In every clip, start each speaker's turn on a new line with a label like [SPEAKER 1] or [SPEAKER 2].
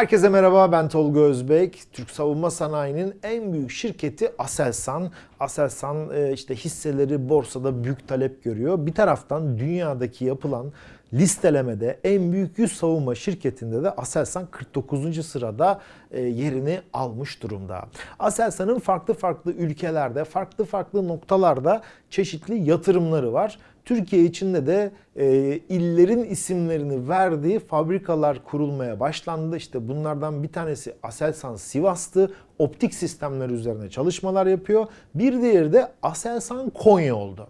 [SPEAKER 1] Herkese merhaba ben Tolga Özbek. Türk Savunma Sanayi'nin en büyük şirketi Aselsan. Aselsan e, işte hisseleri borsada büyük talep görüyor. Bir taraftan dünyadaki yapılan listelemede en büyük 100 savunma şirketinde de Aselsan 49. sırada e, yerini almış durumda. Aselsan'ın farklı farklı ülkelerde, farklı farklı noktalarda çeşitli yatırımları var. Türkiye içinde de e, illerin isimlerini verdiği fabrikalar kurulmaya başlandı. İşte bunlardan bir tanesi Aselsan Sivas'tı. Optik sistemler üzerine çalışmalar yapıyor. Bir diğeri de Aselsan Konya oldu.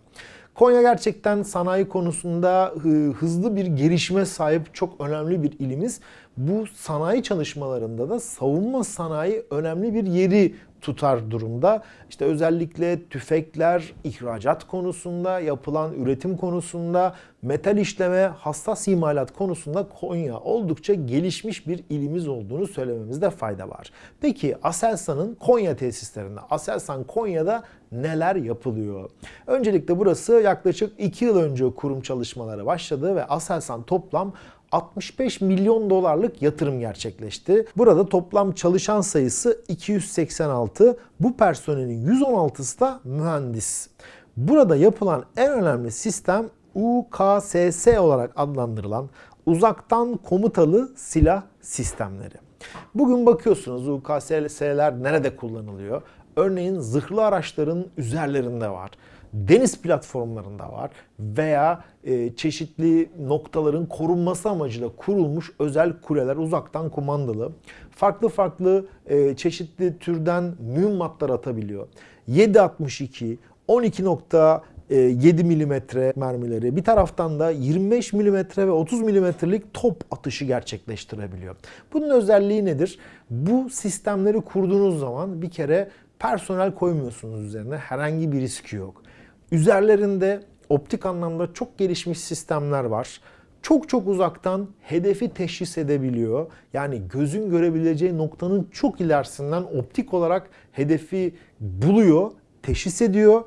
[SPEAKER 1] Konya gerçekten sanayi konusunda hızlı bir gelişme sahip çok önemli bir ilimiz. Bu sanayi çalışmalarında da savunma sanayi önemli bir yeri tutar durumda. İşte özellikle tüfekler, ihracat konusunda, yapılan üretim konusunda, metal işleme, hassas imalat konusunda Konya oldukça gelişmiş bir ilimiz olduğunu söylememizde fayda var. Peki Aselsan'ın Konya tesislerinde, Aselsan Konya'da neler yapılıyor? Öncelikle burası yaklaşık 2 yıl önce kurum çalışmaları başladı ve Aselsan toplam 65 milyon dolarlık yatırım gerçekleşti. Burada toplam çalışan sayısı 286. Bu personelin 116'sı da mühendis. Burada yapılan en önemli sistem UKSS olarak adlandırılan uzaktan komutalı silah sistemleri. Bugün bakıyorsunuz UKSS'ler nerede kullanılıyor? Örneğin zırhlı araçların üzerlerinde var deniz platformlarında var veya e, çeşitli noktaların korunması amacıyla kurulmuş özel kuleler uzaktan kumandalı. Farklı farklı e, çeşitli türden mühimmatlar atabiliyor. 7.62, 12.7 milimetre mermileri bir taraftan da 25 milimetre ve 30 milimetrelik top atışı gerçekleştirebiliyor. Bunun özelliği nedir? Bu sistemleri kurduğunuz zaman bir kere personel koymuyorsunuz üzerine herhangi bir riski yok. Üzerlerinde optik anlamda çok gelişmiş sistemler var. Çok çok uzaktan hedefi teşhis edebiliyor. Yani gözün görebileceği noktanın çok ilerisinden optik olarak hedefi buluyor, teşhis ediyor,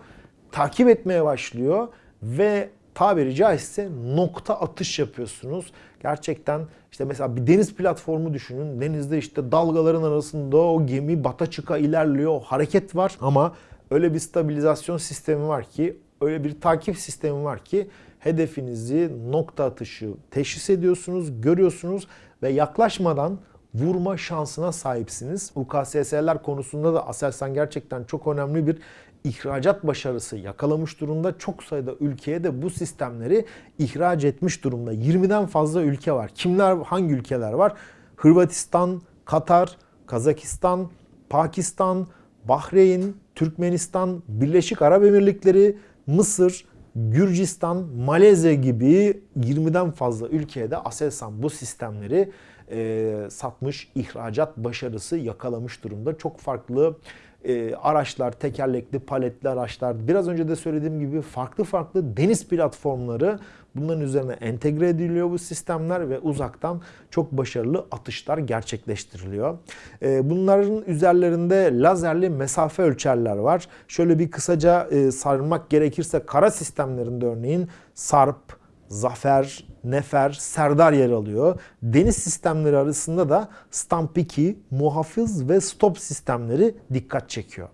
[SPEAKER 1] takip etmeye başlıyor ve tabiri caizse nokta atış yapıyorsunuz. Gerçekten işte mesela bir deniz platformu düşünün. Denizde işte dalgaların arasında o gemi bata çıka ilerliyor. O hareket var ama öyle bir stabilizasyon sistemi var ki, öyle bir takip sistemi var ki hedefinizi nokta atışı teşhis ediyorsunuz, görüyorsunuz ve yaklaşmadan vurma şansına sahipsiniz. UKSS'ler konusunda da Aselsan gerçekten çok önemli bir ihracat başarısı yakalamış durumda. Çok sayıda ülkeye de bu sistemleri ihraç etmiş durumda. 20'den fazla ülke var. Kimler, hangi ülkeler var? Hırvatistan, Katar, Kazakistan, Pakistan, Bahreyn, Türkmenistan, Birleşik Arap Emirlikleri, Mısır, Gürcistan, Malezya gibi 20'den fazla ülkeye de Aselsan bu sistemleri e, satmış, ihracat başarısı yakalamış durumda. Çok farklı e, araçlar, tekerlekli, paletli araçlar, biraz önce de söylediğim gibi farklı farklı deniz platformları bunların üzerine entegre ediliyor bu sistemler ve uzaktan çok başarılı atışlar gerçekleştiriliyor. E, bunların üzerlerinde lazerli mesafe ölçerler var. Şöyle bir kısaca e, sarmak gerekirse kara sistemlerinde örneğin SARP, Zafer, Nefer, Serdar yer alıyor. Deniz sistemleri arasında da Stamp 2, muhafız ve stop sistemleri dikkat çekiyor.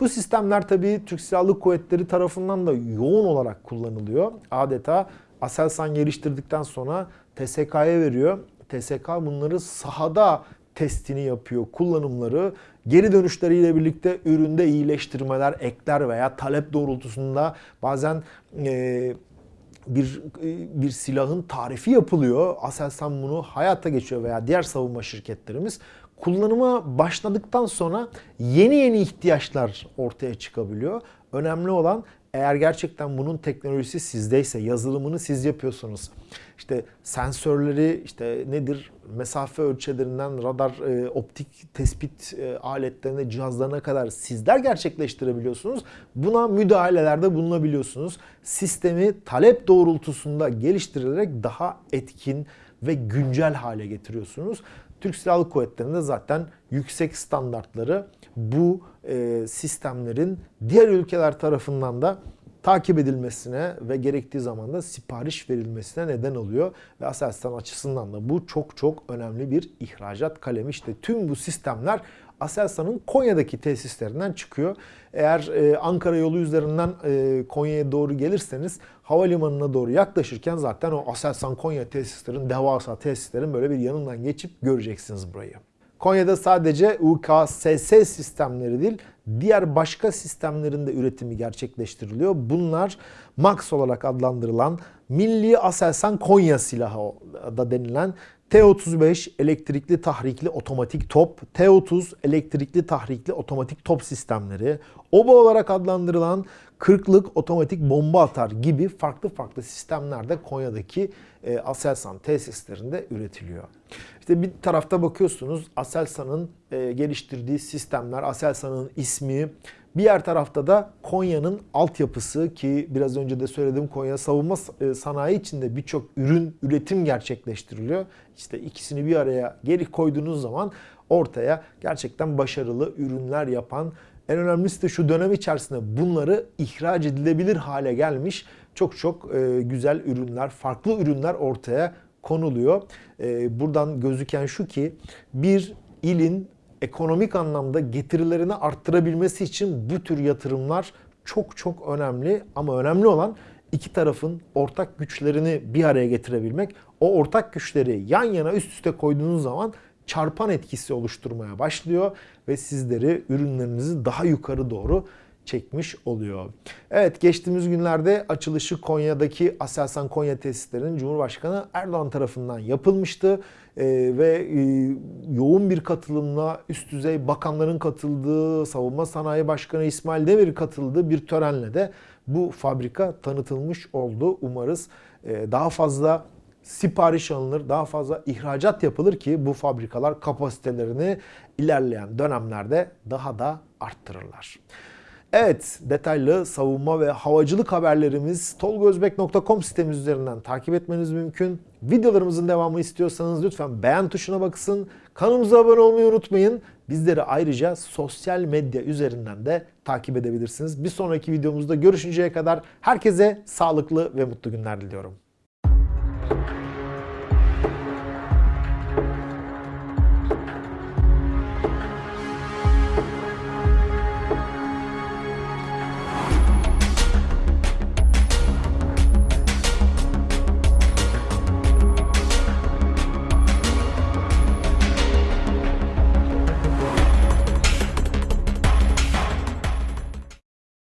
[SPEAKER 1] Bu sistemler tabii Türk Silahlı Kuvvetleri tarafından da yoğun olarak kullanılıyor. Adeta Aselsan geliştirdikten sonra TSK'ya veriyor. TSK bunları sahada testini yapıyor, kullanımları. Geri dönüşleriyle birlikte üründe iyileştirmeler, ekler veya talep doğrultusunda bazen e, bir e, bir silahın tarifi yapılıyor. Aselsan bunu hayata geçiyor veya diğer savunma şirketlerimiz kullanıma başladıktan sonra yeni yeni ihtiyaçlar ortaya çıkabiliyor. Önemli olan eğer gerçekten bunun teknolojisi sizdeyse, yazılımını siz yapıyorsunuz. İşte sensörleri işte nedir? Mesafe ölçülerinden radar, e, optik tespit e, aletlerine, cihazlarına kadar sizler gerçekleştirebiliyorsunuz. Buna müdahalelerde bulunabiliyorsunuz. Sistemi talep doğrultusunda geliştirilerek daha etkin ve güncel hale getiriyorsunuz. Türk Silahlı Kuvvetleri'nde zaten yüksek standartları bu e, sistemlerin diğer ülkeler tarafından da takip edilmesine ve gerektiği zaman da sipariş verilmesine neden oluyor. Ve Aselsan açısından da bu çok çok önemli bir ihracat kalemi. İşte tüm bu sistemler Aselsan'ın Konya'daki tesislerinden çıkıyor. Eğer e, Ankara yolu üzerinden e, Konya'ya doğru gelirseniz havalimanına doğru yaklaşırken zaten o Aselsan Konya tesislerin, devasa tesislerin böyle bir yanından geçip göreceksiniz burayı. Konya'da sadece UKSS sistemleri değil, diğer başka sistemlerin de üretimi gerçekleştiriliyor. Bunlar MAX olarak adlandırılan Milli Aselsan Konya silahı da denilen T-35 elektrikli tahrikli otomatik top, T-30 elektrikli tahrikli otomatik top sistemleri, OBA olarak adlandırılan 40'lık otomatik bomba atar gibi farklı farklı sistemler de Konya'daki e, Aselsan tesislerinde üretiliyor. İşte bir tarafta bakıyorsunuz Aselsan'ın e, geliştirdiği sistemler, Aselsan'ın ismi, bir yer tarafta da Konya'nın altyapısı ki biraz önce de söyledim Konya savunma e, sanayi içinde birçok ürün üretim gerçekleştiriliyor. İşte ikisini bir araya geri koyduğunuz zaman ortaya gerçekten başarılı ürünler yapan en önemlisi de şu dönem içerisinde bunları ihraç edilebilir hale gelmiş çok çok e, güzel ürünler, farklı ürünler ortaya konuluyor. E, buradan gözüken şu ki bir ilin ekonomik anlamda getirilerini arttırabilmesi için bu tür yatırımlar çok çok önemli ama önemli olan iki tarafın ortak güçlerini bir araya getirebilmek. O ortak güçleri yan yana üst üste koyduğunuz zaman çarpan etkisi oluşturmaya başlıyor ve sizleri ürünlerinizi daha yukarı doğru çekmiş oluyor. Evet geçtiğimiz günlerde açılışı Konya'daki Aselsan Konya tesislerinin Cumhurbaşkanı Erdoğan tarafından yapılmıştı. Ee, ve e, yoğun bir katılımla üst düzey bakanların katıldığı, Savunma Sanayi Başkanı İsmail Demir katıldığı bir törenle de bu fabrika tanıtılmış oldu. Umarız e, daha fazla sipariş alınır, daha fazla ihracat yapılır ki bu fabrikalar kapasitelerini ilerleyen dönemlerde daha da arttırırlar. Evet, detaylı savunma ve havacılık haberlerimiz tolgozbek.com sitemiz üzerinden takip etmeniz mümkün. Videolarımızın devamı istiyorsanız lütfen beğen tuşuna bakın. Kanalımıza abone olmayı unutmayın. Bizleri ayrıca sosyal medya üzerinden de takip edebilirsiniz. Bir sonraki videomuzda görüşünceye kadar herkese sağlıklı ve mutlu günler diliyorum.